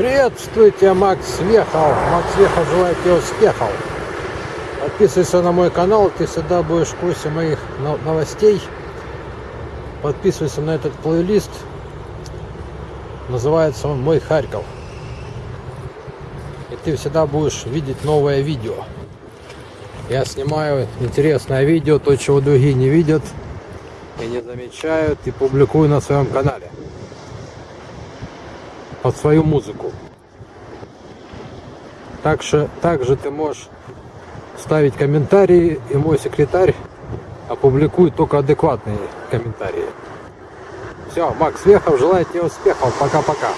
Приветствуйте, Макс Вехов. Макс Вехов желает тебе успехов. Подписывайся на мой канал, ты всегда будешь в курсе моих но- новостей. Подписывайся на этот плейлист. Называется он «Мой Харьков». И ты всегда будешь видеть новое видео. Я снимаю интересное видео, то, чего другие не видят и не замечают, и публикую на своем канале. Под свою музыку. Также, также ты можешь ставить комментарии, и мой секретарь опубликует только адекватные комментарии. Все, Макс Вехов желает тебе успехов. Пока-пока.